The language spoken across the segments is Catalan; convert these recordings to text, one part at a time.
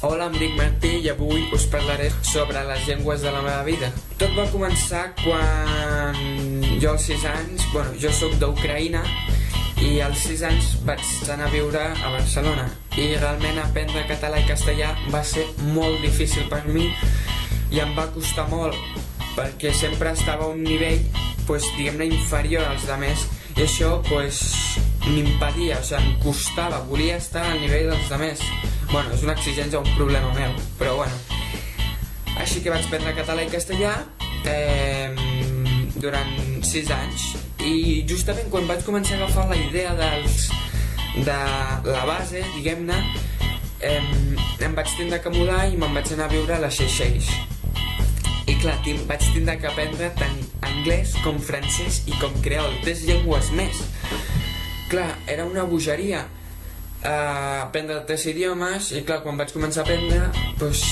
Hola, em dic Martí i avui us parlaré sobre les llengües de la meva vida. Tot va començar quan jo als 6 anys, bueno, jo sóc d'Ucraïna i als 6 anys vaig anar a viure a Barcelona i realment aprendre català i castellà va ser molt difícil per mi i em va costar molt perquè sempre estava a un nivell pues, diguem-ne inferior als demés i això pues, m'impedia, o sigui, em costava, volia estar al nivell dels demés Bueno, és una exigència, un problema meu, però bueno. Així que vaig prendre català i castellà eh, durant 6 anys i justament quan vaig començar a agafar la idea dels, de la base, diguem-ne, eh, em vaig tindre que mudar i me'n vaig anar a viure a les Seychelles. I clar, vaig tindre que aprendre tant anglès com francès i com creol, tres llengües més. Clar, era una bogeria, a aprendre tres idiomes i clar, quan vaig començar a aprendre doncs,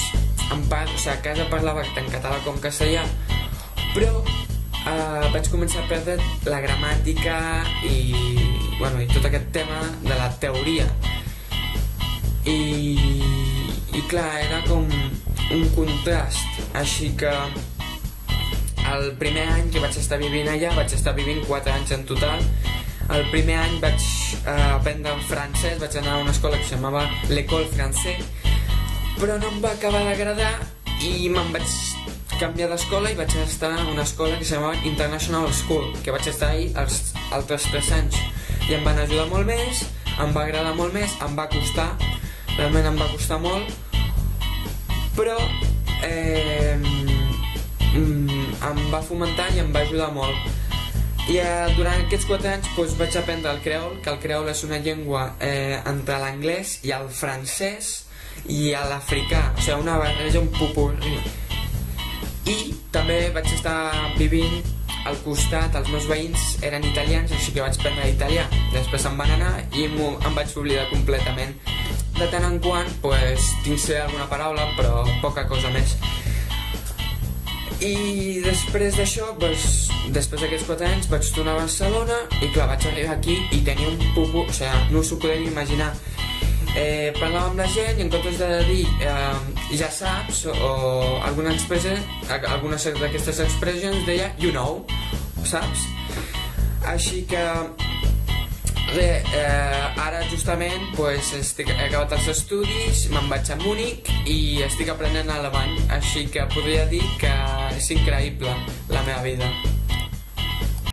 en part, o sigui, a casa parlava tant català com castellà però eh, vaig començar a perdre la gramàtica i, bueno, i tot aquest tema de la teoria. I, i clar, era com un contrast així que el primer any que vaig estar vivint allà vaig estar vivint 4 anys en total el primer any vaig eh, aprendre en francès, vaig anar a una escola que es l'École Français, però no em va acabar d'agradar i me'n vaig canviar d'escola i vaig estar a una escola que es International School, que vaig estar ahí els altres 3 anys. I em van ajudar molt més, em va agradar molt més, em va costar, realment em va costar molt, però eh, mm, em va fomentar i em va ajudar molt. I eh, durant aquests 4 anys doncs, vaig aprendre el creol, que el creol és una llengua eh, entre l'anglès i el francès i l'africà, o sigui, una barreja, un popurri. I també vaig estar vivint al costat, els meus veïns eren italians, així que vaig aprendre italià. Després se'n van anar i em vaig oblidar completament. De tant en quant, pues, tinc ser alguna paraula, però poca cosa més. I després d'això, doncs, després d'aquests 4 anys, vaig tornar a Barcelona i clar, vaig arribar aquí i tenia un pupo, o sigui, no us ho podem imaginar. Eh, parlava amb la gent i en comptes de dir eh, ja saps o, o alguna expressió, algunes d'aquestes expressions deia you know, saps? Així que Bé, eh, ara justament pues, estic, he acabat els estudis, me'n vaig a Múnich i estic aprenent alemany, així que podria dir que és increïble la meva vida.